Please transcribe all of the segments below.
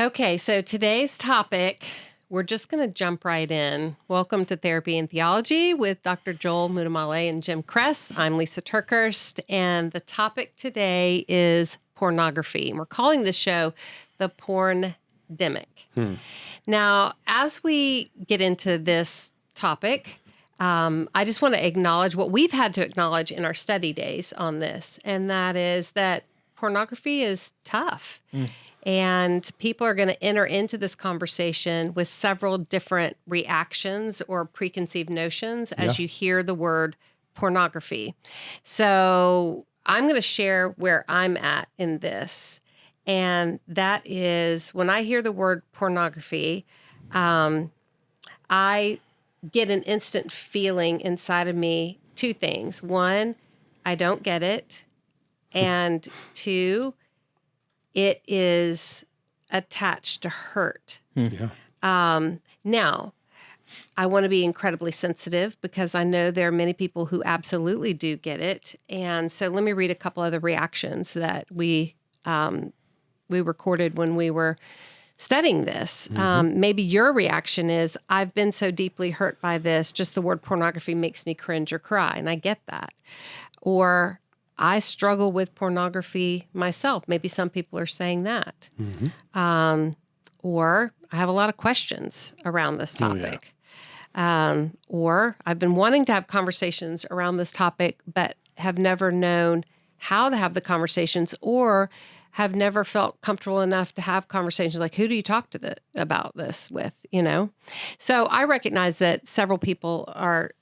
Okay, so today's topic, we're just going to jump right in. Welcome to Therapy and Theology with Dr. Joel Muddamalle and Jim Cress. I'm Lisa TerKeurst, and the topic today is pornography. And We're calling this show the Porn Demic. Hmm. Now, as we get into this topic, um, I just want to acknowledge what we've had to acknowledge in our study days on this, and that is that pornography is tough. Hmm. And people are going to enter into this conversation with several different reactions or preconceived notions as yeah. you hear the word pornography. So I'm going to share where I'm at in this. And that is when I hear the word pornography, um, I get an instant feeling inside of me two things. One, I don't get it. And two, it is attached to hurt. Hmm. Yeah. Um, now, I want to be incredibly sensitive because I know there are many people who absolutely do get it. And so let me read a couple of the reactions that we um, we recorded when we were studying this. Mm -hmm. um, maybe your reaction is, I've been so deeply hurt by this, just the word pornography makes me cringe or cry. And I get that. Or I struggle with pornography myself. Maybe some people are saying that. Mm -hmm. um, or I have a lot of questions around this topic. Oh, yeah. Um, or I've been wanting to have conversations around this topic, but have never known how to have the conversations or have never felt comfortable enough to have conversations like who do you talk to the, about this with you know so i recognize that several people are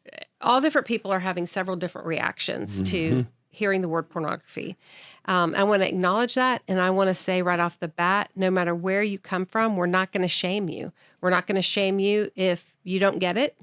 all different people are having several different reactions mm -hmm. to mm-hmm hearing the word pornography. Um, I want to acknowledge that. And I want to say right off the bat no matter where you come from, we're not going to shame you. We're not going to shame you if you don't get it.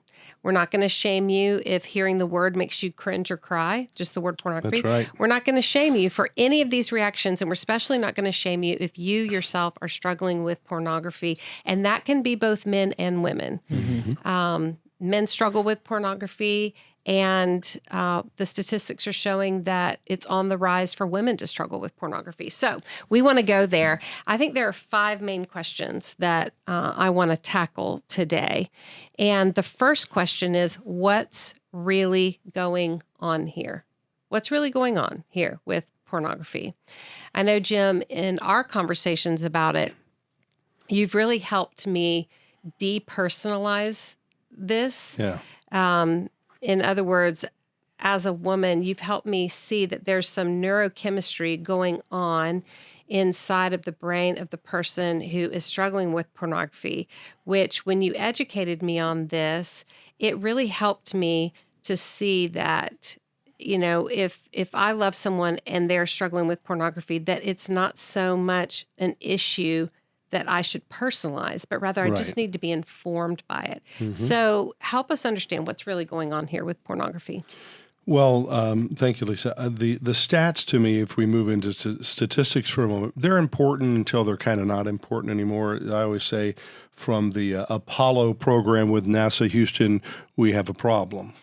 We're not going to shame you if hearing the word makes you cringe or cry, just the word pornography. That's right. We're not going to shame you for any of these reactions. And we're especially not going to shame you if you yourself are struggling with pornography. And that can be both men and women. Mm -hmm. um, men struggle with pornography and uh, the statistics are showing that it's on the rise for women to struggle with pornography. So we want to go there. I think there are five main questions that uh, I want to tackle today. And the first question is what's really going on here? What's really going on here with pornography? I know, Jim, in our conversations about it, you've really helped me depersonalize this. Yeah. Um, in other words, as a woman, you've helped me see that there's some neurochemistry going on inside of the brain of the person who is struggling with pornography, which when you educated me on this, it really helped me to see that you know if if i love someone and they're struggling with pornography that it's not so much an issue that I should personalize, but rather I just need to be informed by it. Mm -hmm. So help us understand what's really going on here with pornography. Well, um, thank you, Lisa. Uh, the the stats to me, if we move into statistics for a moment, they're important until they're kind of not important anymore. I always say, from the uh, Apollo program with NASA Houston, we have a problem.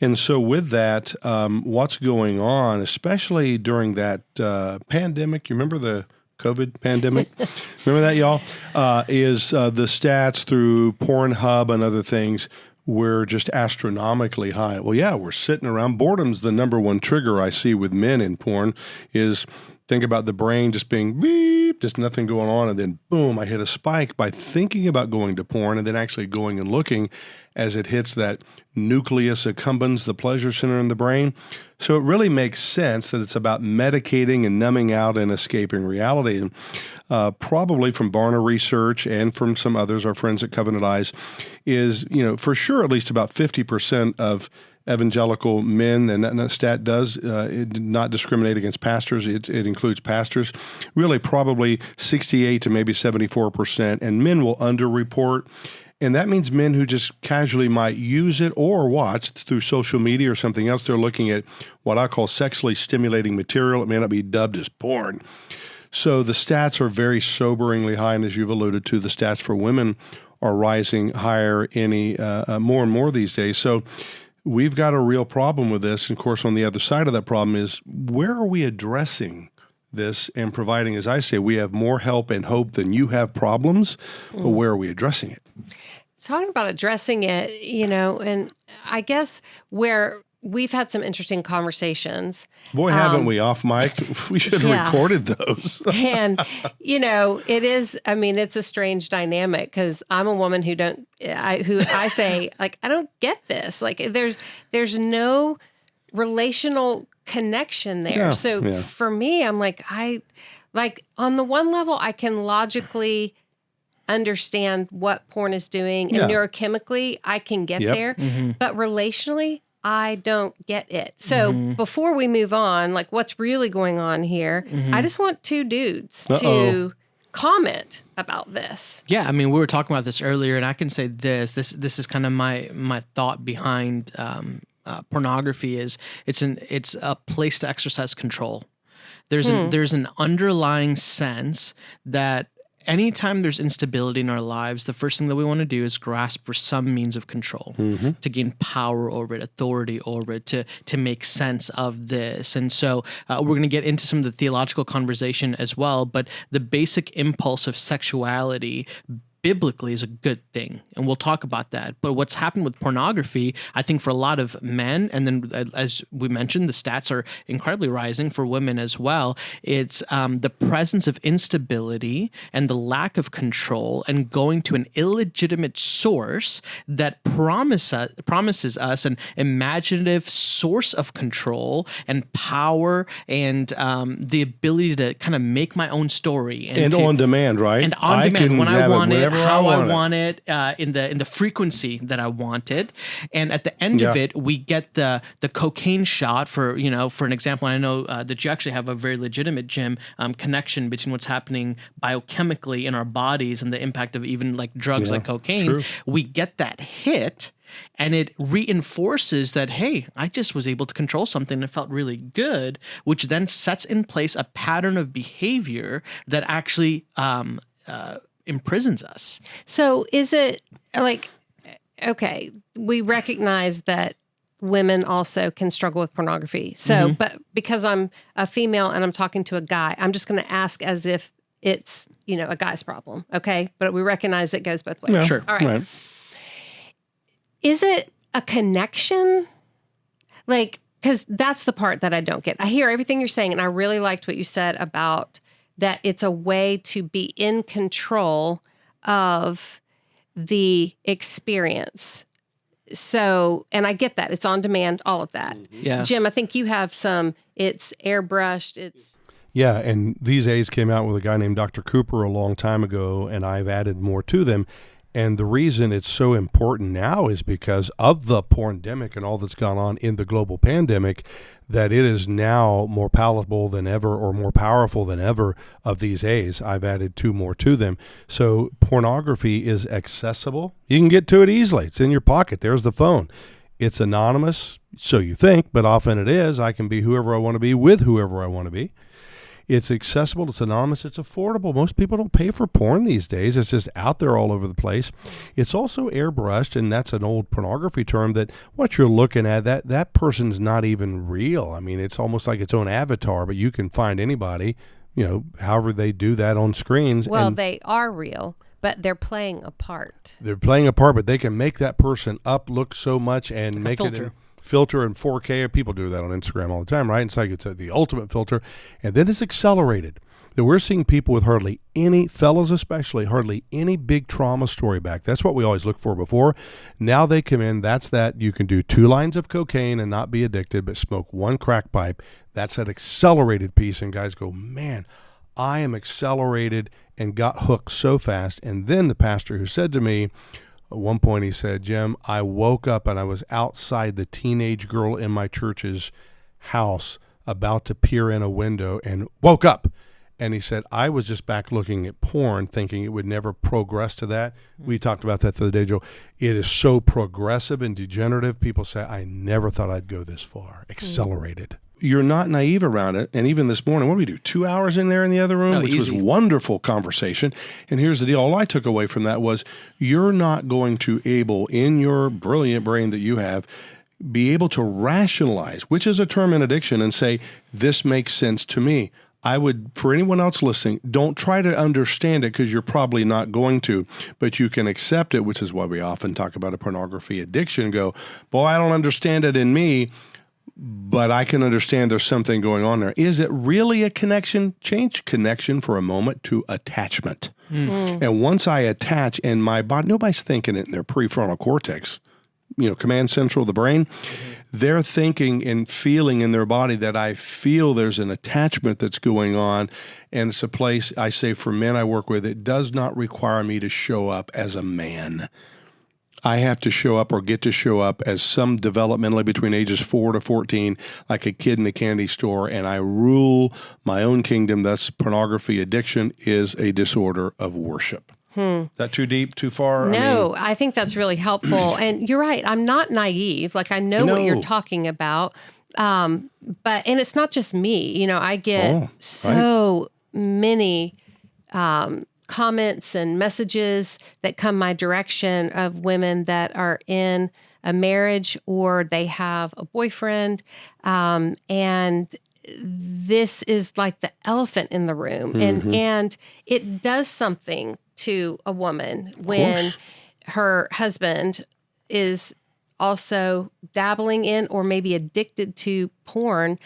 and so, with that, um, what's going on, especially during that uh, pandemic? You remember the COVID pandemic. Remember that, y'all? Uh, is uh, the stats through Pornhub and other things were just astronomically high. Well, yeah, we're sitting around. Boredom's the number one trigger I see with men in porn is think about the brain just being beep, just nothing going on, and then boom, I hit a spike by thinking about going to porn and then actually going and looking as it hits that nucleus accumbens, the pleasure center in the brain. So it really makes sense that it's about medicating and numbing out and escaping reality. And uh, probably from Barna Research and from some others, our friends at Covenant Eyes, is, you know, for sure at least about 50% of evangelical men, and that, stat does uh, not discriminate against pastors. It, it, includes pastors. Really, probably 68 to maybe 74 percent, and men will underreport. And that means men who just casually might use it or watch through social media or something else. They're looking at what I call sexually stimulating material. It may not be dubbed as porn. So the stats are very soberingly high, and as you've alluded to, the stats for women are rising higher any uh, uh, more and more these days. So we've got a real problem with this. And of course, on the other side of that problem is where are we addressing this and providing, as I say, we have more help and hope than you have problems, but mm. where are we addressing it? talking about addressing it, you know, and I guess where we've had some interesting conversations. Boy, haven't we off mic? We should have Um, yeah. recorded those. and you know it is i mean it's a strange dynamic because i'm a woman who don't i who i say like i don't get this like there's there's no relational connection there Yeah, so yeah. for me i'm like i like on the one level i can logically understand what porn is doing and neurochemically i can get Yep. there Mm-hmm. but relationally i don't get it so before we move on like what's really going on here Mm-hmm. i just want two dudes Uh-oh. to comment about this Yeah, I mean, we were talking about this earlier, and I can say this: this this is kind of my my thought behind um, uh, pornography is it's an it's a place to exercise control. There's an, there's an underlying sense that anytime there's instability in our lives, the first thing that we want to do is grasp for some means of control to gain power over it, authority over it, to to make sense of this. And so uh, we're going to get into some of the theological conversation as well. But the basic impulse of sexuality biblically is a good thing and we'll talk about that but what's happened with pornography i think for a lot of men and then uh, as we mentioned the stats are incredibly rising for women as well it's um, the presence of instability and the lack of control and going to an illegitimate source that promise, promises us an imaginative source of control and power and um, the ability to kind of make my own story and to, on demand, right? and on I demand when I want it, whenever how I want it. want it, uh, in the in the frequency that I want it, and at the end of it, we get the the cocaine shot for you know for an example. I know uh, that you actually have a very legitimate Jim um, connection between what's happening biochemically in our bodies and the impact of even like drugs like cocaine. true. We get that hit. And it reinforces that, hey, I just was able to control something that felt really good, which then sets in place a pattern of behavior that actually um, uh, imprisons us. so is it like okay we recognize that women also can struggle with pornography. So Mm-hmm. but because i'm a female and i'm talking to a guy i'm just going to ask as if it's you know a guy's problem okay? But we recognize it goes both ways. Yeah, Sure. all right. Is it a connection? Like because that's the part that i don't get. I hear everything you're saying and i really liked what you said about that it's a way to be in control of the experience so and i get that it's on demand all of that mm-hmm. Yeah. jim i think you have some it's airbrushed it's Yeah, and these A's came out with a guy named Dr. Cooper a long time ago, and I've added more to them. And the reason it's so important now is because of the pandemic and all that's gone on in the global pandemic, that it is now more palatable than ever or more powerful than ever of these A's. I've added two more to them. So pornography is accessible. You can get to it easily. It's in your pocket. There's the phone. It's anonymous, so you think, but often it is. I can be whoever I want to be with whoever I want to be. It's accessible, it's anonymous, it's affordable. Most people don't pay for porn these days. It's just out there all over the place. It's also airbrushed, and that's an old pornography term that what you're looking at, that that person's not even real. I mean, it's almost like its own avatar, but you can find anybody, you know, however they do that on screens. well and they are real but they're playing a part they're playing a part, but they can make that person up look so much and make it filter. in filter in 4K. People do that on Instagram all the time, right? It's like it's the ultimate filter, and then it's accelerated. That we're seeing people with hardly any fellas, especially hardly any big trauma story back. That's what we always look for before. Now they come in. That's that you can do two lines of cocaine and not be addicted, but smoke one crack pipe. That's that accelerated piece, and guys go, man. I am accelerated and got hooked so fast. And then the pastor who said to me, at one point, he said, Jim, I woke up and I was outside the teenage girl in my church's house about to peer in a window and woke up. And he said, I was just back looking at porn, thinking it would never progress to that. Hmm. We talked about that the other day, Joe. It is so progressive and degenerative. People say, I never thought I'd go this far. Hmm. Accelerated. You're not naive around it. And even this morning, what did we do? Two hours in there in the other room, Oh, which easy. was wonderful conversation. And here's the deal: all I took away from that was you're not going to able in your brilliant brain that you have be able to rationalize, which is a term in addiction, and say this makes sense to me. I would, for anyone else listening, don't try to understand it because you're probably not going to, but you can accept it, which is why we often talk about a pornography addiction. and Go, boy, I don't understand it in me but I can understand there's something going on there. Is it really a connection? Change connection for a moment to attachment. Hmm. And once I attach and my body, nobody's thinking it in their prefrontal cortex, you know, command central of the brain. Mm-hmm. They're thinking and feeling in their body that I feel there's an attachment that's going on. And it's a place I say for men I work with, it does not require me to show up as a man. I have to show up or get to show up as some developmentally between ages four to 14, like a kid in a candy store, and I rule my own kingdom. That's pornography addiction is a disorder of worship. Hmm. That too deep, too far? I mean, No, I, think that's really helpful. and you're right. I'm not naive. Like I know what you're talking about. Um, but and it's not just me. You know, I get Oh, so many um, comments and messages that come my direction of women that are in a marriage or they have a boyfriend, um, and this is like the elephant in the room, and and it does something to a woman when her husband is also dabbling in or maybe addicted to porn.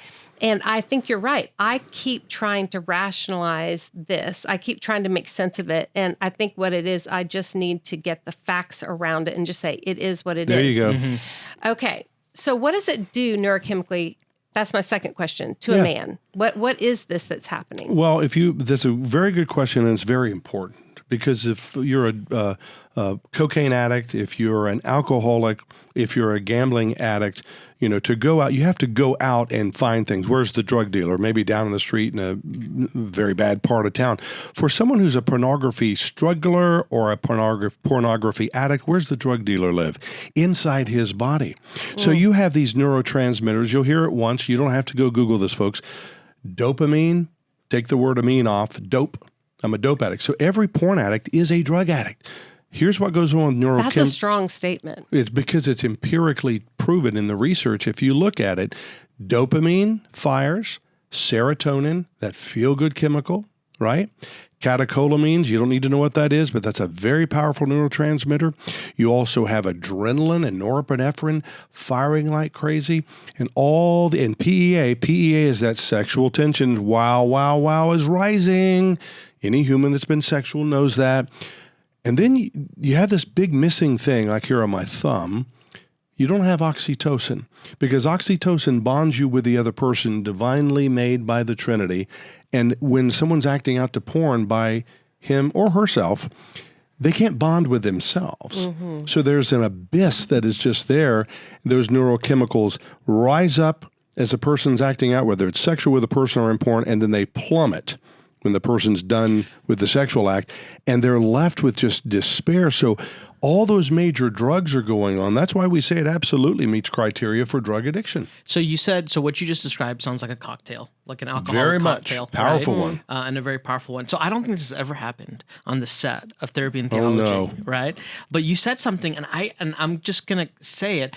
And I think you're right. I keep trying to rationalize this. I keep trying to make sense of it. And I think what it is, I just need to get the facts around it and just say it is what it is. There you go. Mm-hmm. Okay. So what does it do neurochemically? That's my second question to a man. What what is this that's happening? Well, if you, that's a very good question, and it's very important because if you're a, uh, a cocaine addict, if you're an alcoholic, if you're a gambling addict, you know, to go out, you have to go out and find things. Where's the drug dealer? Maybe down in the street in a very bad part of town. For someone who's a pornography struggler or a pornography pornography addict, where's the drug dealer live? Inside his body. So you have these neurotransmitters. You'll hear it once. You don't have to go Google this, folks. Dopamine, take the word amine off, dope. I'm a dope addict. So every porn addict is a drug addict. Here's what goes on with neurochemistry. That's a strong statement. It's because it's empirically proven in the research. If you look at it, dopamine fires, serotonin, that feel good chemical, right? Catecholamines, you don't need to know what that is, but that's a very powerful neurotransmitter. You also have adrenaline and norepinephrine firing like crazy, and all the and PEA. PEA is that sexual tension. Wow, wow, wow is rising. Any human that's been sexual knows that. And then you, you have this big missing thing, like here on my thumb. You don't have oxytocin because oxytocin bonds you with the other person, divinely made by the Trinity. And when someone's acting out to porn by him or herself, they can't bond with themselves. Mm-hmm. So there's an abyss that is just there. Those neurochemicals rise up as a person's acting out, whether it's sexual with a person or in porn, and then they plummet when the person's done with the sexual act and they're left with just despair. So all those major drugs are going on. That's why we say it absolutely meets criteria for drug addiction. So you said so. What you just described sounds like a cocktail, like an alcohol Very much. cocktail, Powerful right? one. uh, and a very powerful one. So I don't think this has ever happened on the set of Therapy and Oh, Theology, no. right? But you said something, and I and I'm just gonna say it.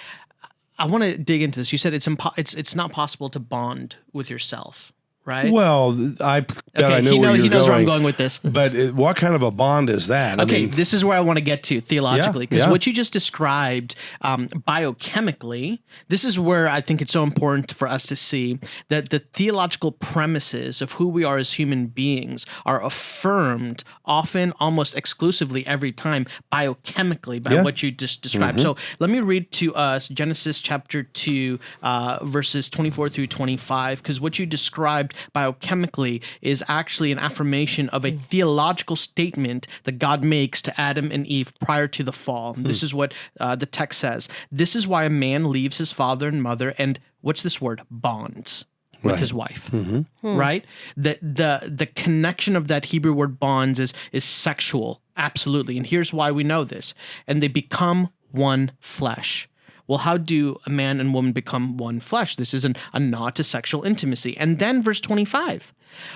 I want to dig into this. You said it's impo- it's it's not possible to bond with yourself, right? Well, I okay, I know he, know, he knows going. where I'm going with this. But it, what kind of a bond is that? I Okay, mean, this is where I want to get to theologically because yeah. what you just described um, biochemically, this is where I think it's so important for us to see that the theological premises of who we are as human beings are affirmed often, almost exclusively every time, biochemically by Yeah. what you just described. So let me read to us Genesis chapter 2, uh, verses 24 through 25, because what you described biochemically is actually an affirmation of a hmm. theological statement that God makes to Adam and Eve prior to the fall. And This hmm. is what uh, the text says. This is why a man leaves his father and mother and what's this word? Bonds with his wife. Mm-hmm. Hmm. Right? The the the connection of that Hebrew word bonds is is sexual. Absolutely. And here's why we know this. And they become one flesh. Well, how do a man and woman become one flesh? This is an, a nod to sexual intimacy. And then verse 25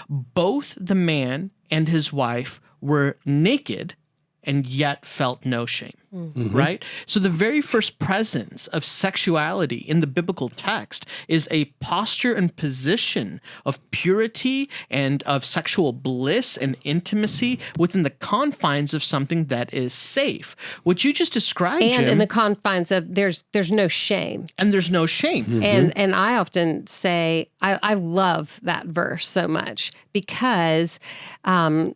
both the man and his wife were naked and yet felt no shame. Mm-hmm. Right? So, the very first presence of sexuality in the biblical text is a posture and position of purity and of sexual bliss and intimacy within the confines of something that is safe. What you just described, and Jim, in the confines of there's there's no shame and there's no shame. Mm-hmm. and and i often say i i love that verse so much because um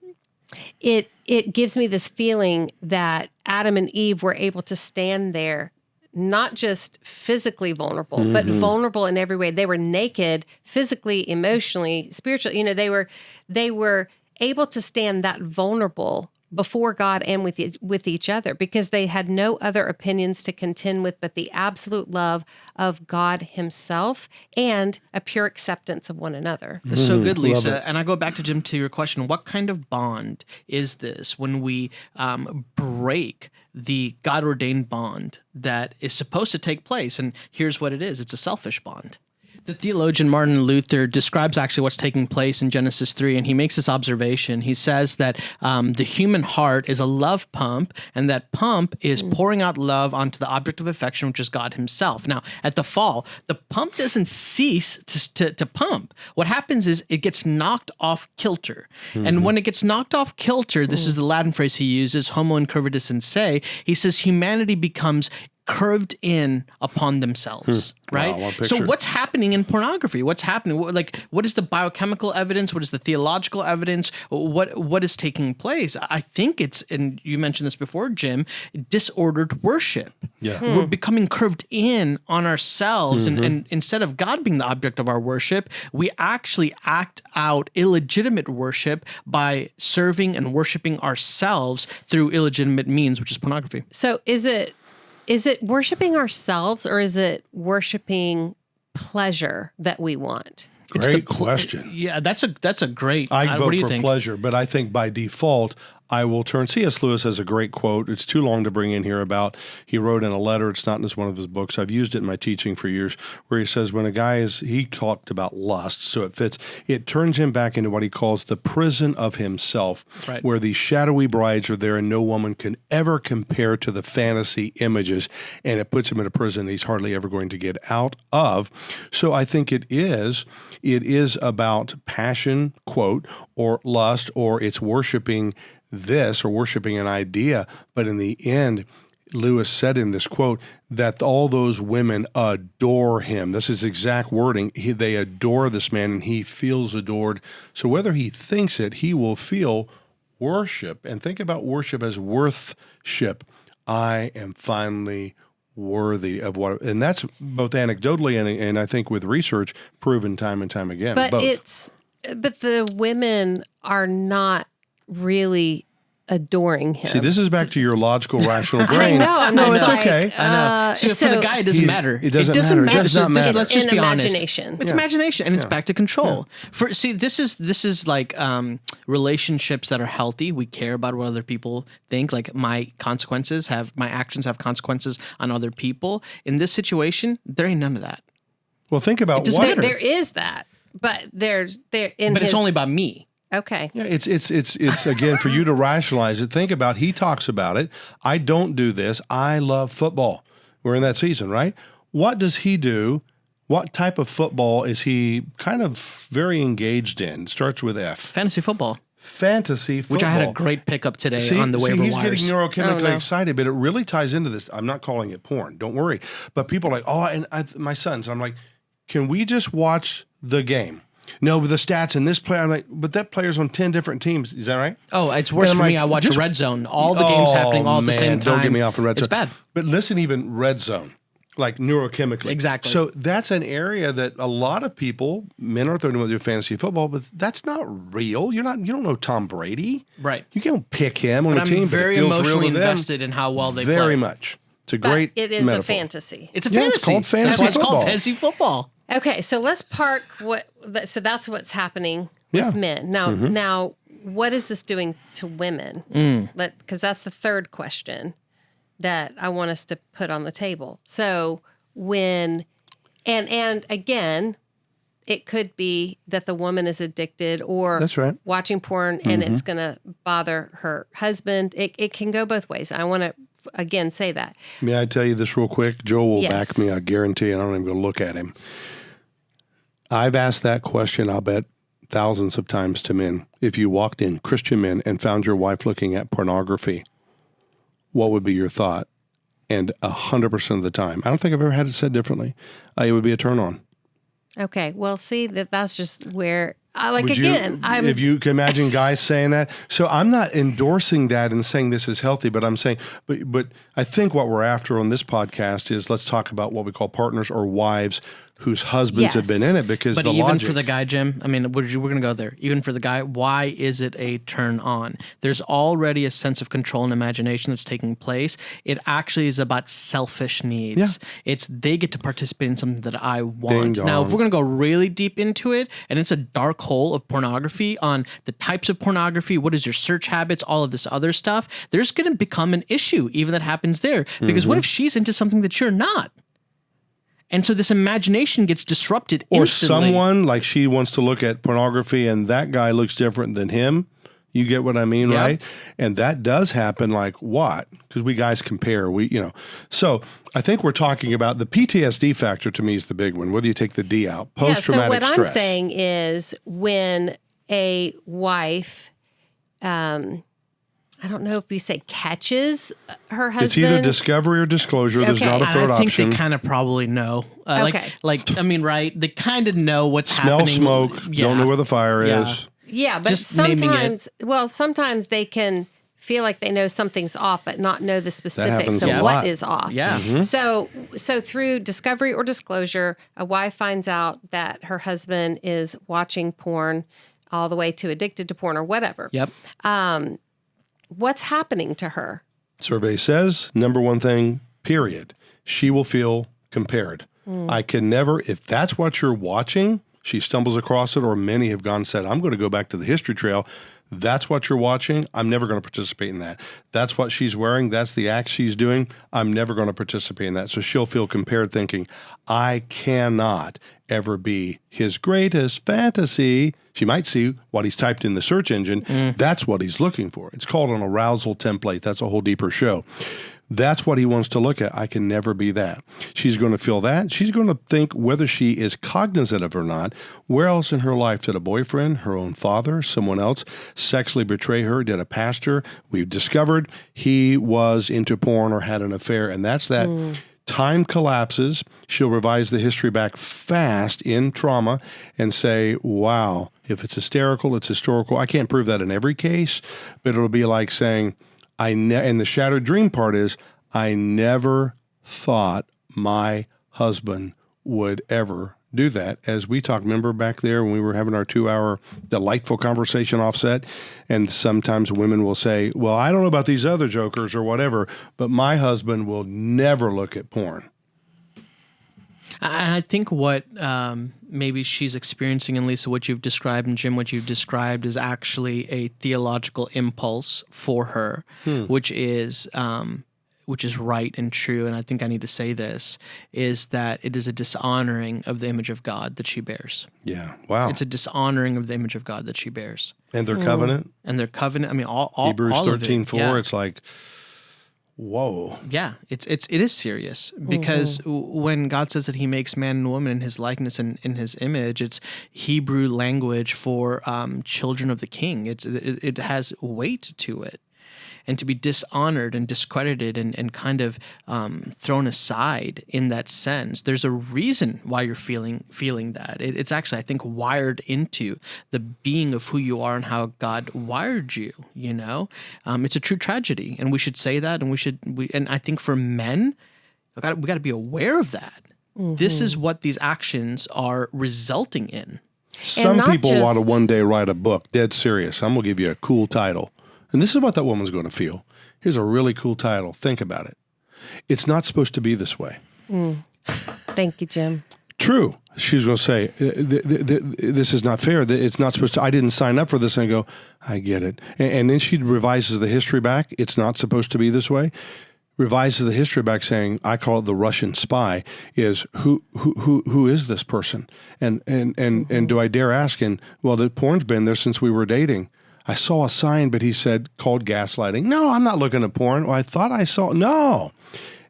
it it gives me this feeling that adam and eve were able to stand there not just physically vulnerable but mm-hmm. vulnerable in every way. They were naked physically emotionally spiritually you know they were they were able to stand that vulnerable before God and with each, with each other because they had no other opinions to contend with but the absolute love of God himself and a pure acceptance of one another. That's so good, Lisa. And I go back to Jim to your question: What kind of bond is this when we um, break the God ordained bond that is supposed to take place? And here's what it is: it's a selfish bond. The theologian Martin Luther describes actually what's taking place in Genesis 3, and he makes this observation. He says that um, the human heart is a love pump, and that pump is mm. pouring out love onto the object of affection, which is God Himself. Now, at the fall, the pump doesn't cease to, to, to pump. What happens is it gets knocked off kilter. And mm-hmm. when it gets knocked off kilter, this is mm. the Latin phrase he uses, homo incurvatus in se, he says humanity becomes curved in upon themselves, hmm. right? Wow, so what's happening in pornography? What's happening? What, like what is the biochemical evidence? What is the theological evidence? What what is taking place? I think it's and you mentioned this before, Jim, disordered worship. Yeah. We're hmm. becoming curved in on ourselves and, mm-hmm. and instead of God being the object of our worship, we actually act out illegitimate worship by serving and worshiping ourselves through illegitimate means, which is pornography. So is it is it worshiping ourselves or is it worshiping pleasure that we want? It's the Great question. Yeah, that's a that's a great. I uh, vote what do you for think? pleasure, but I think by default, I will turn. C.S. Lewis has a great quote. It's too long to bring in here about. He wrote in a letter. It's not in one of his books. I've used it in my teaching for years, where he says when a guy is he talked about lust, so it fits. It turns him back into what he calls the prison of himself, Right. where these shadowy brides are there, and no woman can ever compare to the fantasy images, and it puts him in a prison he's hardly ever going to get out of. So I think it is. It is about passion, quote, or lust, or it's worshiping this or worshiping an idea. But in the end, Lewis said in this quote that all those women adore him. This is exact wording. He, they adore this man and he feels adored. So whether he thinks it, he will feel worship. And think about worship as worthship. I am finally worthy of what, and that's both anecdotally and, and I think with research proven time and time again. But both. it's but the women are not really adoring him. See, this is back to your logical, rational I brain. know. I'm no, just it's like, okay. I know. uh, so, for the guy, it doesn't he's- matter. it doesn't matter. It does So not this- matter. Let's just In be honest. imagination. It's imagination, and it's back to control. For see, this is this is like um, relationships that are healthy. We care about what other people think. Like my consequences have my actions have consequences on other people. In this situation, there ain't none of that. Well, think about doesn't what. there, there is that, but there's there in But his, it's only about me. Okay. Yeah, it's it's it's it's again for you to rationalize it. Think about he talks about it. I don't do this. I love football. We're in that season, right? What does he do? What type of football is he kind of very engaged in? Starts with F. Fantasy football, Fantasy football. which I had a great pickup today See, on the see, waiver he's wires. getting neurochemically Oh, no. excited, but it really ties into this. I'm not calling it porn. Don't worry. But people are like, oh, and I, my sons. I'm like, can we just watch the game? No, but the stats and this player. I'm like, but that player's on ten different teams. Is that right? Oh, it's worse for I'm me. I watch just- Red Zone. All the games Oh, happening all at the same time. Don't get me off in red Zone. It's bad. But listen, even red zone, like neurochemically. Exactly. So that's an area that a lot of people, men are throwing with their fantasy football, but that's not real. You're not. You don't know Tom Brady. Right. You can't pick him on But a I'm team. very but it feels real emotionally to them. invested in how well they Very play. much. It's a But great. it is metaphor. a fantasy. It's a Yeah, fantasy. it's called fantasy That's why it's called fantasy football. Okay, so let's park what. So that's what's happening Yeah. with men now. Mm-hmm. Now, what is this doing to women? Mm. Let because that's the third question that I want us to put on the table. So, when and and again it could be that the woman is addicted or That's right. watching porn and it's going to bother her husband it, it can go both ways i want to again say that May I tell you this real quick? Joel will Yes. back me. I guarantee. I don't even go look at him. I've asked that question. I'll bet thousands of times to men. If you walked in, Christian men, and found your wife looking at pornography, what would be your thought? And a hundred percent of the time, I don't think I've ever had it said differently. Uh, it would be a turn on. okay well see that that's just where I like Would you- again i'm if you can imagine guys saying that. So I'm not endorsing that and saying this is healthy, but I'm saying, but but I think what we're after on this podcast is let's talk about what we call partners or wives whose husbands have been in it because But even logic. for the guy, Jim, I mean, we're, we're going to go there. Even for the guy, why is it a turn on? There's already a sense of control and imagination that's taking place. It actually is about selfish needs. It's they get to participate in something that I want. Now, if we're going to go really deep into it, and it's a dark hole of pornography on the types of pornography, what is your search habits, all of this other stuff, there's going to become an issue even that happens there. Because Mm-hmm. what if she's into something that you're not? And so this imagination gets disrupted or instantly. someone like she wants to look at pornography and that guy looks different than him. You get what I mean, Yeah. right? And that does happen like what? Because we guys compare. We, you know. So I think we're talking about the PTSD factor to me is the big one, whether you take the D out. post traumatic stress. yeah Post so what stress. i'm saying is when a wife um i don't know if we say catches her husband It's either discovery or disclosure. There's not a And third I think option. they kind of probably know. Uh, Okay. Like, like I mean, right? They kind of know what's Smell happening. smoke. Yeah. Don't know where the fire Yeah. is. Yeah, but Just sometimes, well, sometimes they can feel like they know something's off, but not know the specifics happens of a what lot. is off. Yeah. Mm-hmm. So, so through discovery or disclosure, a wife finds out that her husband is watching porn, all the way to addicted to porn or whatever. Yep. What's happening to her? Survey says number one thing, period. She will feel compared. Hmm. I can never, if that's what you're watching, she stumbles across it, or many have gone and said, I'm going to go back to the history trail. That's what you're watching. I'm never going to participate in that. That's what she's wearing. That's the act she's doing. I'm never going to participate in that. So she'll feel compared, thinking, I cannot ever be his greatest fantasy. She might see what he's typed in the search engine. Mm. That's what he's looking for. It's called an arousal template. That's a whole deeper show. That's what he wants to look at. I can never be that. She's going to feel that. She's going to think whether she is cognizant of it or not. Where else in her life did a boyfriend, her own father, someone else sexually betray her? Did a pastor? We've discovered he was into porn or had an affair. And that's that. Hmm. Time collapses. She'll revise the history back fast in trauma and say, wow, if it's hysterical, it's historical. I can't prove that in every case, but it'll be like saying, I ne- and the shattered dream part is I never thought my husband would ever do that. As we talked, remember back there when we were having our two hour delightful conversation offset, and sometimes women will say, Well, I don't know about these other jokers or whatever, but my husband will never look at porn. And I think what um, maybe she's experiencing, and Lisa, what you've described, and Jim, what you've described, is actually a theological impulse for her, which is um, which is right and true. And I think I need to say this: is that it is a dishonoring of the image of God that she bears. Yeah. Wow. It's a dishonoring of the image of God that she bears, and their covenant, and their covenant. I mean, all, all Hebrews all of it. 13 4, Yeah. it's like, whoa. Yeah, it's it's it is serious because w when God says that He makes man and woman in His likeness and in His image, it's Hebrew language for um, children of the King. It's it, it has weight to it, and to be dishonored and discredited and and kind of um, thrown aside in that sense, there's a reason why you're feeling feeling that. It, it's actually I think wired into the being of who you are and how God wired you. You know, um, it's a true tragedy, and we should say that, and we should we and I think for men, we got we got to be aware of that. This is what these actions are resulting in. Some not people want to one day write a book, dead serious. I'm going to give you a cool title. And this is what that woman's going to feel. Here's a really cool title. Think about it. It's not supposed to be this way. Thank you, Jim. True. She's going to say, "Uh, th- th- th- This is not fair. It's not supposed to. I didn't sign up for this. And I go, I get it. And, and then she revises the history back. It's not supposed to be this way. revises the history back saying I call it the Russian spy is who who who who is this person and and and and do I dare ask and well the porn's been there since we were dating I saw a sign but he said called gaslighting. No I'm not looking at porn. Well, I thought I saw no.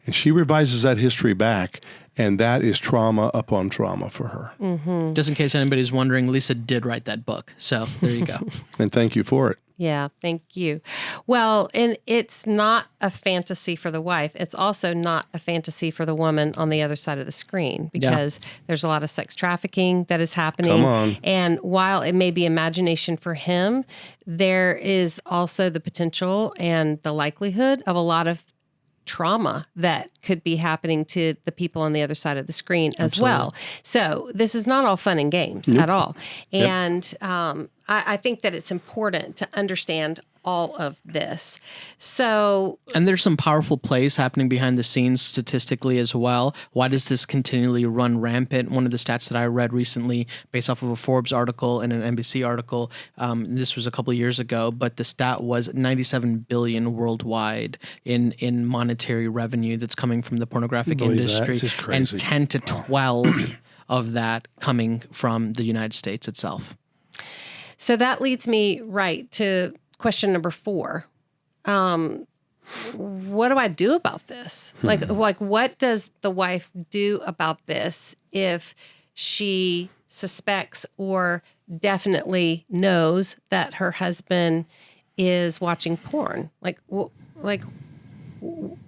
And she revises that history back and that is trauma upon trauma for her. Mm-hmm. Just in case anybody's wondering, Lisa did write that book. So there you go. and thank you for it Yeah, thank you. Well, and it's not a fantasy for the wife. It's also not a fantasy for the woman on the other side of the screen because there's a lot of sex trafficking that is happening. Come on. And while it may be imagination for him, there is also the potential and the likelihood of a lot of trauma that could be happening to the people on the other side of the screen as well. So this is not all fun and games at all. And um, I, I think that it's important to understand all of this. So And there's some powerful plays happening behind the scenes statistically as well. Why does this continually run rampant? One of the stats that I read recently, based off of a Forbes article and an NBC article, um, this was a couple of years ago, but the stat was 97 billion worldwide in in monetary revenue that's coming from the pornographic Believe industry, It's just and 10 to 12 of that coming from the United States itself. So that leads me right to question number four. Um, what do I do about this? Like, like, what does the wife do about this if she suspects or definitely knows that her husband is watching porn? Like, like,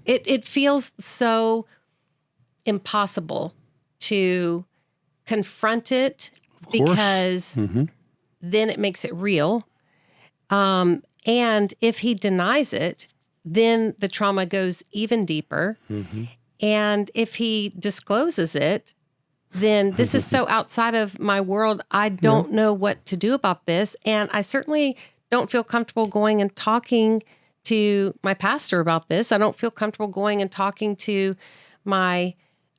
it it feels so impossible to confront it because then it makes it real. Um, and if he denies it, then the trauma goes even deeper. And if he discloses it, then this is so outside of my world. I don't know what to do about this. And I certainly don't feel comfortable going and talking to my pastor about this. I don't feel comfortable going and talking to my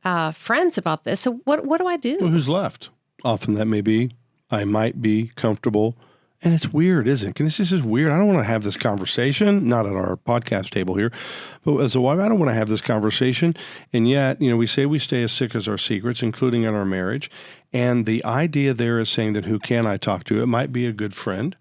uh, friends about this. So what what do I do? Well, who's left? Often that may be, I might be comfortable. And it's weird, isn't it? This is weird. I don't want to have this conversation, not at our podcast table here, but as a wife, I don't want to have this conversation. And yet, you know, we say we stay as sick as our secrets, including in our marriage. And the idea there is saying that who can I talk to? It might be a good friend.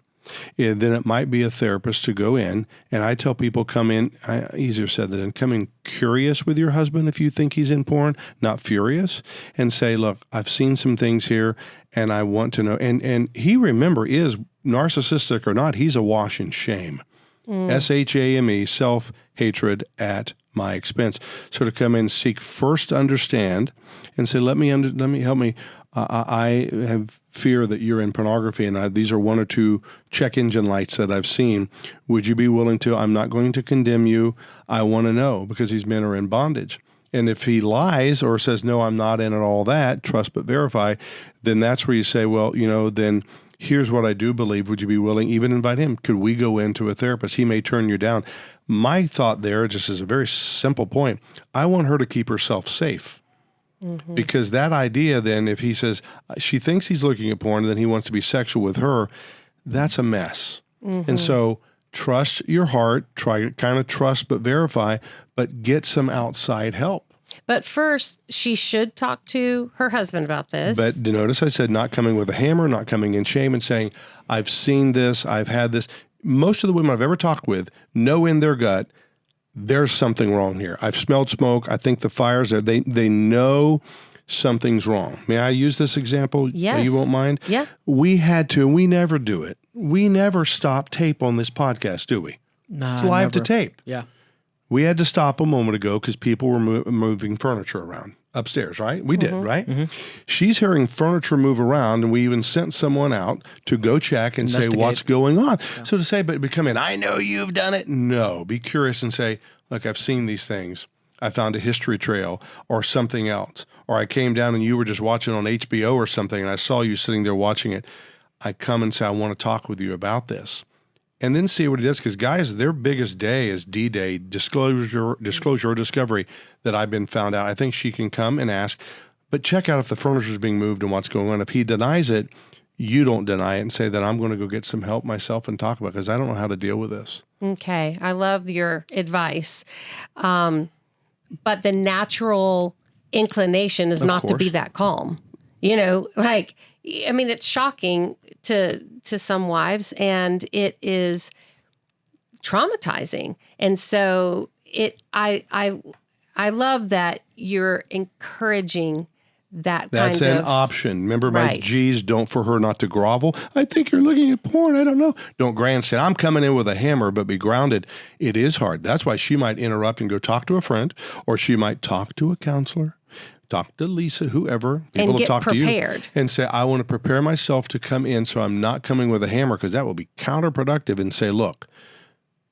Yeah, then it might be a therapist to go in. And I tell people come in, I, easier said than done, come in curious with your husband if you think he's in porn, not furious, and say, look, I've seen some things here and I want to know. And, and he, remember, is narcissistic or not, he's awash in shame. S H A M E, self hatred at my expense. So to come in, seek first to understand, and say, let me under, let me help me. Uh, I I have fear that you're in pornography, and I, these are one or two check engine lights that I've seen. Would you be willing to? I'm not going to condemn you. I want to know because these men are in bondage. And if he lies or says, no, I'm not in it, all that, trust but verify, then that's where you say, well, you know, then here's what I do believe. Would you be willing, even invite him? Could we go into a therapist? He may turn you down. My thought there, just is a very simple point, I want her to keep herself safe. Mm-hmm. Because that idea, then, if he says she thinks he's looking at porn, and then he wants to be sexual with her, that's a mess. And mm-hmm. so, trust your heart, try kind of trust but verify, but get some outside help. But first, she should talk to her husband about this. But you notice I said not coming with a hammer, not coming in shame and saying, I've seen this, I've had this. Most of the women I've ever talked with know in their gut, there's something wrong here. I've smelled smoke. I think the fire's there. They they know something's wrong. May I use this example? Yes. You won't mind? Yeah. We had to, and we never do it. We never stop tape on this podcast, do we? Nah, It's live to tape. Yeah. We had to stop a moment ago because people were mo- moving furniture around upstairs, right? We did, mm-hmm. right? Mm-hmm. She's hearing furniture move around, and we even sent someone out to go check and say what's going on. So to say, but become in, I know you've done it. No, be curious and say, look, I've seen these things. I found a history trail or something else. Or I came down and you were just watching on HBO or something, and I saw you sitting there watching it. I come and say, I want to talk with you about this and then see what it is. Because guys, their biggest day is D Day, disclosure, disclosure or discovery that I've been found out. I think she can come and ask, but check out if the furniture is being moved and what's going on. If he denies it, you don't deny it and say that I'm going to go get some help myself and talk about because I don't know how to deal with this. Okay, I love your advice. Um, but the natural inclination is Of not to be that calm. You know, like I mean, it's shocking to to some wives, and it is traumatizing. And so it, I, I, I love that you're encouraging that That's kind an of option. Remember my Right. G's, don't for her not to grovel. I think you're looking at porn. I don't know. Don't grandstand. I'm coming in with a hammer, but be grounded. It is hard. That's why she might interrupt and go talk to a friend, or she might talk to a counselor, talk to Lisa, whoever. People will get talk to you and say, I want to prepare myself to come in so I'm not coming with a hammer because that will be counterproductive and say, look,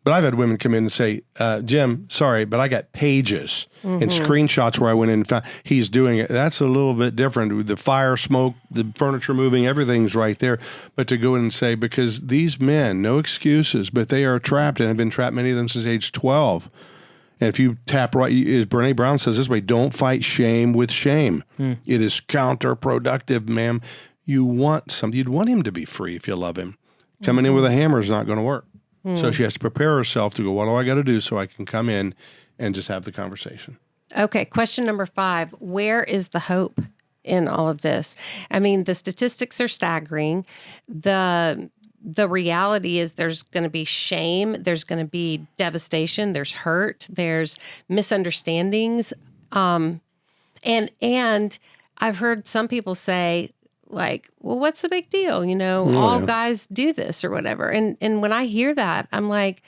but I've had women come in and say, uh, Jim, sorry, but I got pages and screenshots where I went in and found he's doing it. That's a little bit different. The fire, smoke, the furniture moving, everything's right there. But to go in and say, because these men, no excuses, but they are trapped and have been trapped, many of them since age 12. And if you tap right, as Brene Brown says this way, don't fight shame with shame. Hmm. It is counterproductive, ma'am. You want something, you'd want him to be free if you love him. Coming in with a hmm. hammer is not going to work. So hmm. she has to prepare herself to go, what do I got to do so I can come in and just have the conversation? Okay, question number five Where is the hope in all of this? I mean, the statistics are staggering. The the reality is there's going to be shame, there's going to be devastation, there's hurt, there's misunderstandings. Um, and and I've heard some people say, like, well, what's the big deal? You know, all yeah. guys do this or whatever. And and when I hear that, I'm like,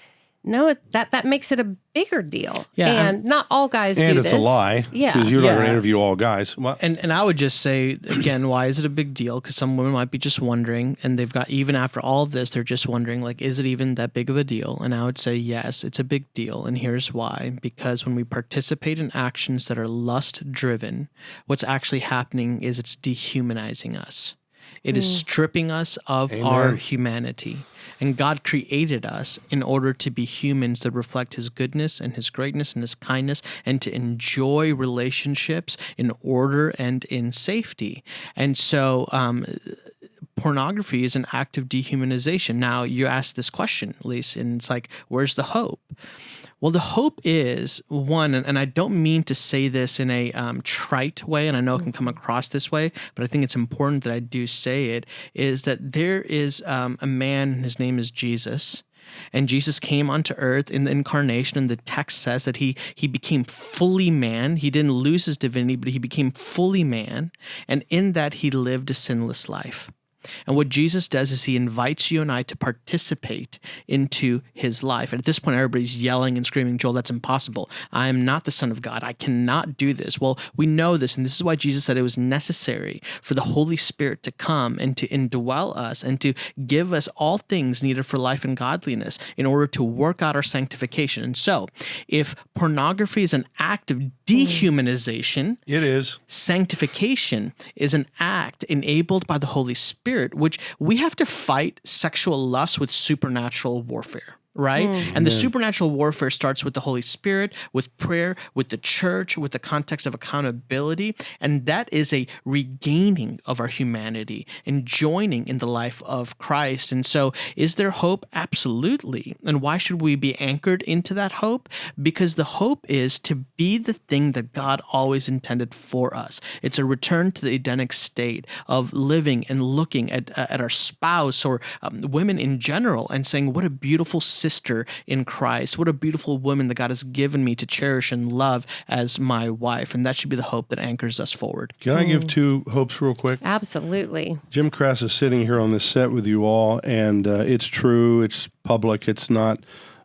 no, it, that that makes it a bigger deal. Yeah, I'm- and not all guys do And it's this. a lie. Yeah. Because you're not going to interview all guys. Well, And and I would just say again, why is it a big deal? Because some women might be just wondering, and they've got even after all of this, they're just wondering like, is it even that big of a deal? And I would say yes, it's a big deal, and here's why: because when we participate in actions that are lust driven, what's actually happening is it's dehumanizing us. It is stripping us of our humanity. And God created us in order to be humans that reflect His goodness and His greatness and His kindness and to enjoy relationships in order and in safety. And so, um, pornography is an act of dehumanization. Now, you ask this question, Lisa, and it's like, where's the hope? Well, the hope is one, and, and I don't mean to say this in a um, trite way, and I know it can come across this way, but I think it's important that I do say it, is that there is um, a man, and his name is Jesus. And Jesus came onto earth in the incarnation, and the text says that he he became fully man. He didn't lose his divinity, but he became fully man. And in that he lived a sinless life. And what Jesus does is he invites you and I to participate into his life. And at this point, everybody's yelling and screaming, Joel, that's impossible. I am not the Son of God. I cannot do this. Well, we know this. And this is why Jesus said it was necessary for the Holy Spirit to come and to indwell us and to give us all things needed for life and godliness in order to work out our sanctification. And so, if pornography is an act of dehumanization, it is. sanctification is an act enabled by the Holy Spirit, which we have to fight sexual lust with supernatural warfare. Right. And the supernatural warfare starts with the Holy Spirit, with prayer, with the church, with the context of accountability. And that is a regaining of our humanity and joining in the life of Christ. And so, is there hope? Absolutely. And why should we be anchored into that hope? Because the hope is to be the thing that God always intended for us. It's a return to the Edenic state of living and looking at, at our spouse or um, women in general and saying, What a beautiful sister in Christ. What a beautiful woman that God has given me to cherish and love as my wife. And that should be the hope that anchors us forward. Can I give two hopes real quick? Absolutely. Jim Cress is sitting here on this set with you all, and uh, it's true. It's public. It's not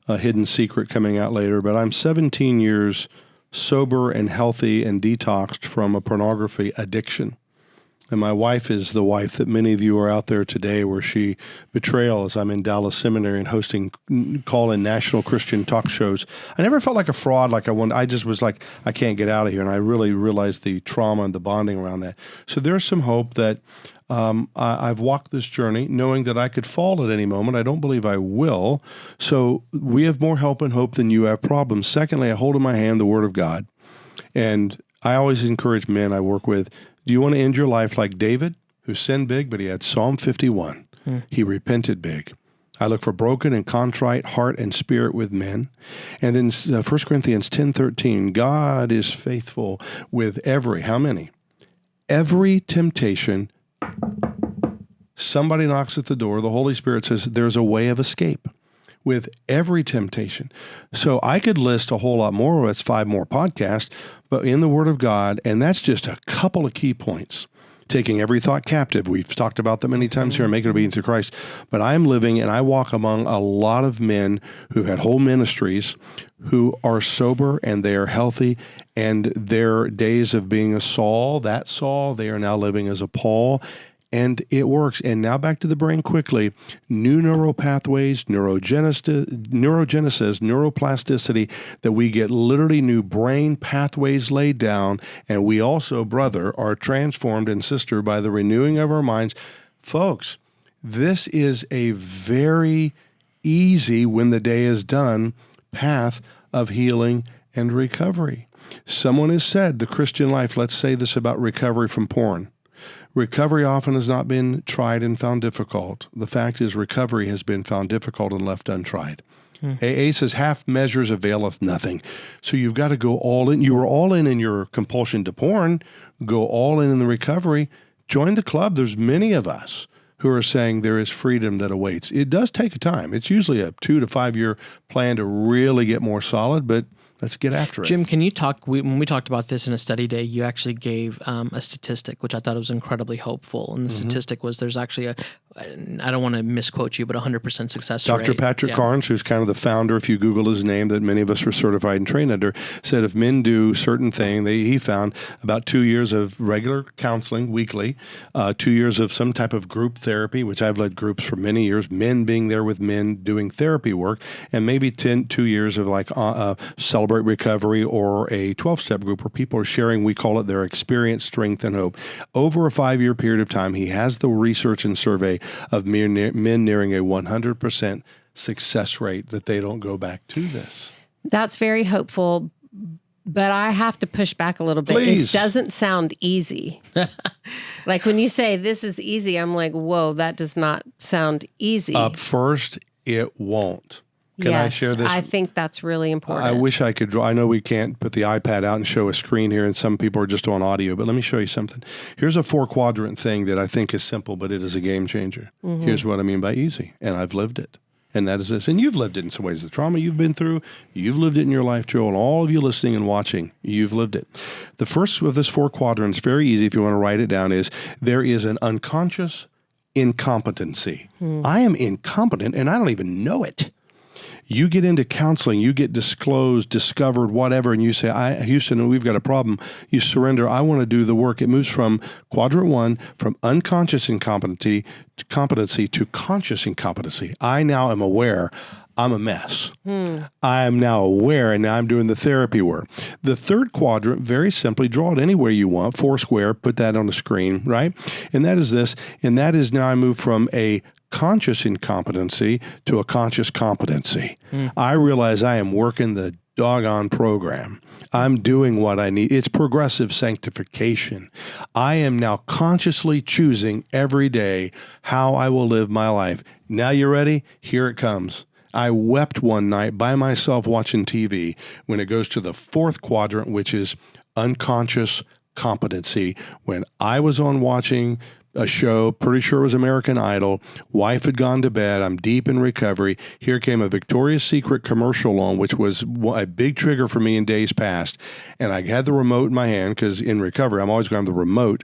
a hidden secret coming out later. But I'm 17 years sober and healthy and detoxed from a pornography addiction. And my wife is the wife that many of you are out there today, where she betrayal I'm in Dallas Seminary and hosting call in national Christian talk shows. I never felt like a fraud, like I wanted. I just was like, I can't get out of here. And I really realized the trauma and the bonding around that. So there's some hope that um, I, I've walked this journey knowing that I could fall at any moment. I don't believe I will. So we have more help and hope than you have problems. Secondly, I hold in my hand the Word of God. And I always encourage men I work with do you want to end your life like David who sinned big, but he had Psalm 51. He repented big. I look for broken and contrite heart and spirit with men. And then uh, 1 Corinthians 10:13, God is faithful with every how many? Every temptation somebody knocks at the door, the Holy Spirit says there's a way of escape with every temptation. So I could list a whole lot more. That's five more podcasts, but in the Word of God, and that's just a couple of key points. Taking every thought captive. We've talked about that many times here, mm-hmm. making obedience to Christ. But I am living and I walk among a lot of men who've had whole ministries who are sober and they are healthy and their days of being a Saul, that Saul, they are now living as a Paul and it works. And now back to the brain quickly. New neural pathways, neurogenesis, neurogenesis, neuroplasticity, that we get literally new brain pathways laid down. And we also, brother, are transformed and sister by the renewing of our minds. Folks, this is a very easy, when the day is done, path of healing and recovery. Someone has said the Christian life, let's say this about recovery from porn. Recovery often has not been tried and found difficult. The fact is, recovery has been found difficult and left untried. Hmm. AA says half measures availeth nothing. So you've got to go all in. You were all in in your compulsion to porn, go all in in the recovery. Join the club. There's many of us who are saying there is freedom that awaits. It does take a time. It's usually a two to five year plan to really get more solid, but let's get after it. Jim, can you talk? We, when we talked about this in a study day, you actually gave um, a statistic, which I thought was incredibly hopeful. And the mm-hmm. statistic was there's actually a, I don't want to misquote you, but 100% success Dr. rate. Patrick yeah. Carnes, who's kind of the founder, if you Google his name, that many of us were certified and trained under, said if men do certain thing, they, he found about two years of regular counseling weekly, uh, two years of some type of group therapy, which I've led groups for many years, men being there with men doing therapy work, and maybe 10, two years of like uh, uh, celebrate recovery or a 12 step group where people are sharing, we call it their experience, strength, and hope. Over a five year period of time, he has the research and survey of men nearing a 100% success rate that they don't go back to this. That's very hopeful, but I have to push back a little bit. Please. It doesn't sound easy. like when you say this is easy, I'm like, whoa, that does not sound easy. Up first, it won't. Can yes, I share this? I think that's really important. I wish I could draw. I know we can't put the iPad out and show a screen here, and some people are just on audio, but let me show you something. Here's a four quadrant thing that I think is simple, but it is a game changer. Mm-hmm. Here's what I mean by easy, and I've lived it. And that is this. And you've lived it in some ways. The trauma you've been through, you've lived it in your life, Joe, and all of you listening and watching, you've lived it. The first of this four quadrants, very easy if you want to write it down, is there is an unconscious incompetency. Hmm. I am incompetent and I don't even know it you get into counseling, you get disclosed, discovered, whatever, and you say, I, Houston, we've got a problem. You surrender. I want to do the work. It moves from quadrant one, from unconscious incompetency to competency to conscious incompetency. I now am aware. I'm a mess. Hmm. I am now aware, and now I'm doing the therapy work. The third quadrant, very simply, draw it anywhere you want, four square, put that on the screen, right? And that is this, and that is now I move from a conscious incompetency to a conscious competency. Mm. I realize I am working the doggone program. I'm doing what I need. It's progressive sanctification. I am now consciously choosing every day how I will live my life. Now you're ready? Here it comes. I wept one night by myself watching TV when it goes to the fourth quadrant, which is unconscious competency. When I was on watching a show, pretty sure it was American Idol. Wife had gone to bed. I'm deep in recovery. Here came a Victoria's Secret commercial on, which was a big trigger for me in days past. And I had the remote in my hand because in recovery, I'm always going to have the remote.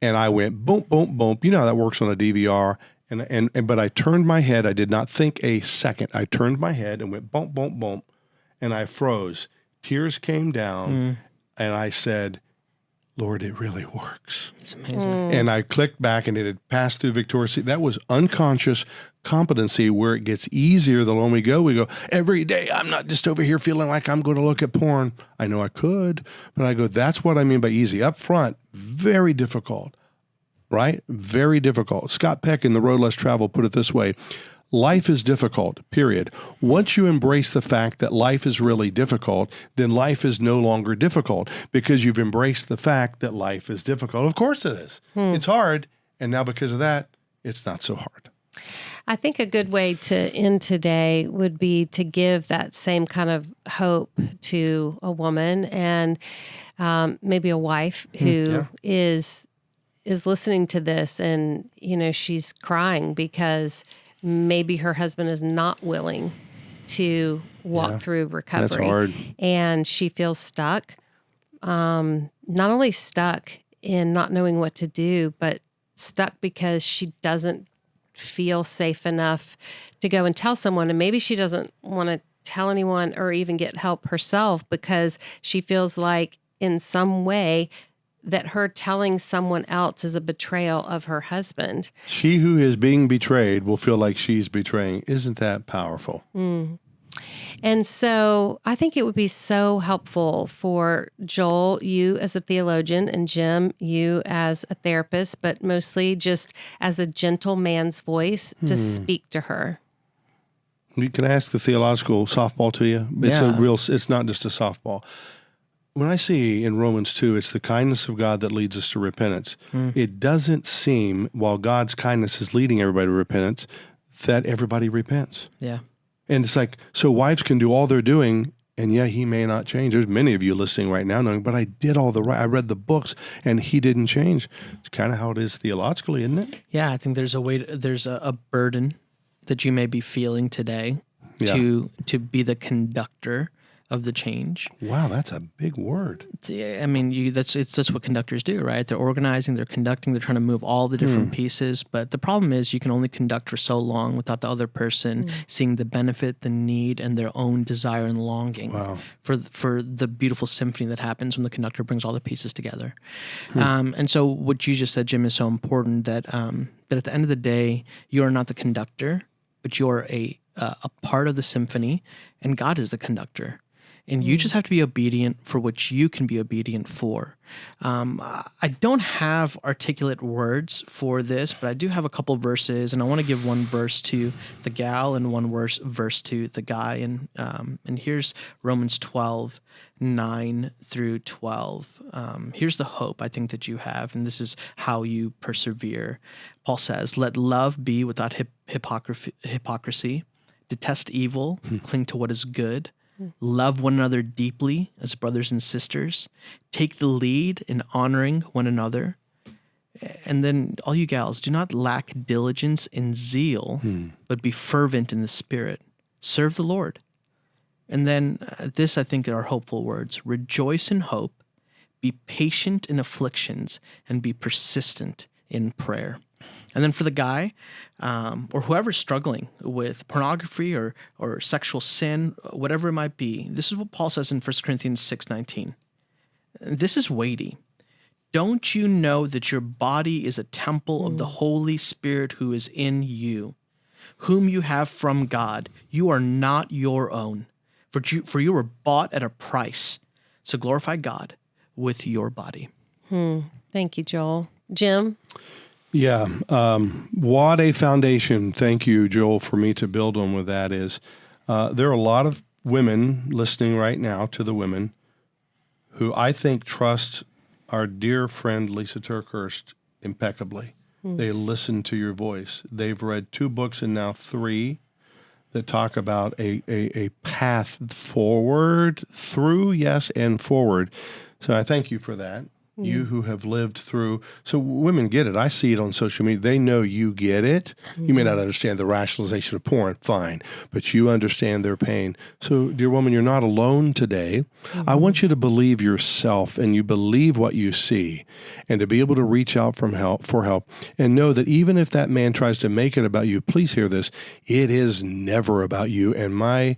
And I went boom, boom, boom. You know how that works on a DVR. And, and, and but I turned my head. I did not think a second. I turned my head and went boom, boom, boom. And I froze. Tears came down. Mm. And I said, Lord, it really works. It's amazing. Mm. And I clicked back and it had passed through Victoria's That was unconscious competency where it gets easier the longer we go. We go, every day, I'm not just over here feeling like I'm going to look at porn. I know I could, but I go, that's what I mean by easy. Up front, very difficult, right? Very difficult. Scott Peck in The Road Less Travel put it this way Life is difficult, period. Once you embrace the fact that life is really difficult, then life is no longer difficult because you've embraced the fact that life is difficult. Of course it is. Hmm. It's hard. And now because of that, it's not so hard. I think a good way to end today would be to give that same kind of hope to a woman and um, maybe a wife who is is listening to this and you know she's crying because maybe her husband is not willing to walk Yeah. through recovery That's hard. and she feels stuck um, not only stuck in not knowing what to do but stuck because she doesn't feel safe enough to go and tell someone and maybe she doesn't want to tell anyone or even get help herself because she feels like in some way that her telling someone else is a betrayal of her husband She who is being betrayed will feel like she's betraying. Isn't that powerful? Mm. And so I think it would be so helpful for Joel, you as a theologian, and Jim, you as a therapist, but mostly just as a gentle man's voice to hmm. speak to her. You- Can ask the theological softball to you? It's a real. It's not just a softball. When I see in Romans two, it's the kindness of God that leads us to repentance. Hmm. It doesn't seem, while God's kindness is leading everybody to repentance, that everybody repents. Yeah. And it's like, so wives can do all they're doing, and yeah, he may not change. There's many of you listening right now knowing, but I did all the right. I read the books, and he didn't change. It's kind of how it is theologically, isn't it? Yeah, I think there's a way. To, there's a, a burden that you may be feeling today Yeah. to to be the conductor of the change. Wow, that's a big word. I mean, you, that's it's that's what conductors do, right? They're organizing, they're conducting, they're trying to move all the different pieces. But the problem is, you can only conduct for so long without the other person seeing the benefit, the need, and their own desire and longing Wow. for for the beautiful symphony that happens when the conductor brings all the pieces together. Um, and so, what you just said, Jim, is so important that um, that at the end of the day, you are not the conductor, but you're a uh, a part of the symphony, and God is the conductor and you just have to be obedient for what you can be obedient for. Um, I don't have articulate words for this, but I do have a couple verses, and I want to give one verse to the gal and one verse verse to the guy. And um, and here's Romans 12, 9 through 12. Um, here's the hope I think that you have, and this is how you persevere. Paul says, Let love be without hip- hypocrisy, hypocrisy, detest evil, cling to what is good love one another deeply as brothers and sisters, take the lead in honoring one another. And then, all you gals, do not lack diligence and zeal, but be fervent in the spirit. Serve the Lord. And then, uh, this I think are hopeful words rejoice in hope, be patient in afflictions, and be persistent in prayer. And then for the guy, um, or whoever's struggling with pornography or or sexual sin, whatever it might be, this is what Paul says in 1 Corinthians six nineteen. This is weighty. Don't you know that your body is a temple of the Holy Spirit who is in you, whom you have from God? You are not your own, for you, for you were bought at a price. So glorify God with your body. Hmm. Thank you, Joel. Jim, Yeah. Um, what a foundation. Thank you, Joel, for me to build on with that is uh, there are a lot of women listening right now to the women who I think trust our dear friend Lisa TerKeurst impeccably. They listen to your voice. They've read two books and now three that talk about a, a, a path forward, through, yes, and forward. So I thank you for that. You who have lived through, so women get it. I see it on social media. They know you get it. You may not understand the rationalization of porn, fine, but you understand their pain. So, dear woman, you're not alone today. I mm-hmm. want you to believe yourself and you believe what you see and to be able to reach out from help for help and know that even if that man tries to make it about you, please hear this. It is never about you. And my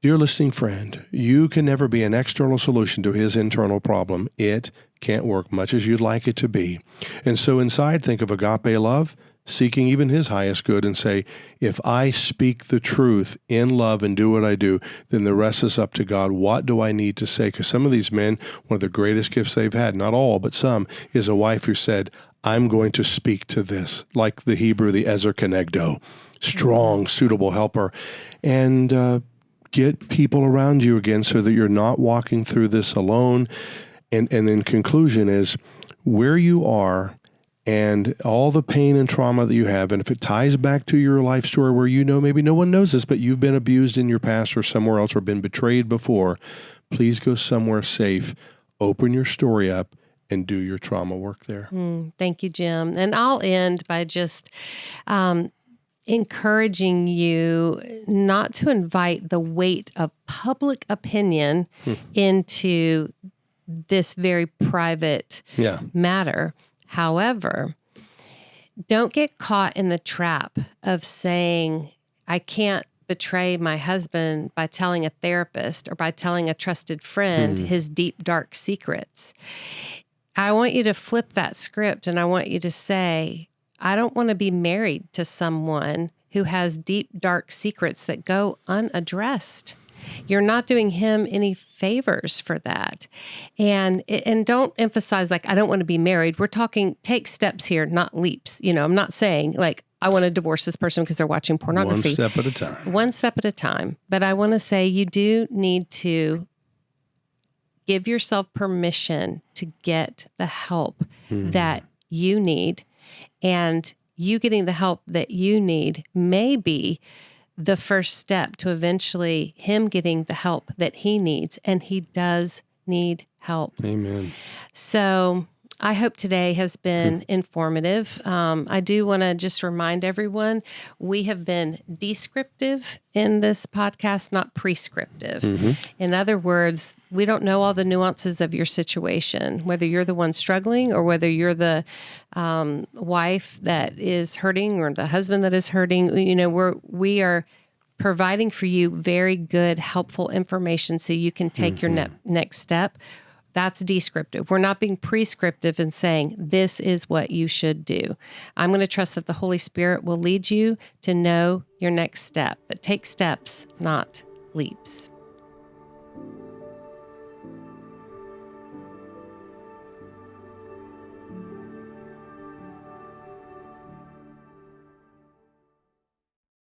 Dear listening friend, you can never be an external solution to his internal problem. It can't work much as you'd like it to be. And so inside, think of agape love, seeking even his highest good, and say, if I speak the truth in love and do what I do, then the rest is up to God. What do I need to say? Because some of these men, one of the greatest gifts they've had, not all, but some, is a wife who said, I'm going to speak to this, like the Hebrew, the Ezer Kenegdo, strong, suitable helper. And, uh, get people around you again so that you're not walking through this alone. And and then conclusion is where you are and all the pain and trauma that you have. And if it ties back to your life story where you know maybe no one knows this, but you've been abused in your past or somewhere else or been betrayed before, please go somewhere safe. Open your story up and do your trauma work there. Mm, thank you, Jim. And I'll end by just um, encouraging you not to invite the weight of public opinion Hmm. into this very private Yeah. matter. However, don't get caught in the trap of saying, I can't betray my husband by telling a therapist or by telling a trusted friend his deep, dark secrets. I want you to flip that script and I want you to say, I don't want to be married to someone who has deep, dark secrets that go unaddressed. You're not doing him any favors for that. And and don't emphasize like I don't want to be married. We're talking take steps here, not leaps. You know, I'm not saying like I want to divorce this person because they're watching pornography. One step at a time. one step at a time. But I want to say you do need to give yourself permission to get the help hmm. that you need. And you getting the help that you need may be the first step to eventually him getting the help that he needs. And he does need help. Amen. So I hope today has been informative. Um, I do want to just remind everyone we have been descriptive in this podcast, not prescriptive. In other words, we don't know all the nuances of your situation, whether you're the one struggling or whether you're the um, wife that is hurting or the husband that is hurting. You know, we're we are providing for you very good, helpful information so you can take your ne- next step. That's descriptive. We're not being prescriptive and saying this is what you should do. I'm going to trust that the Holy Spirit will lead you to know your next step, but take steps, not leaps.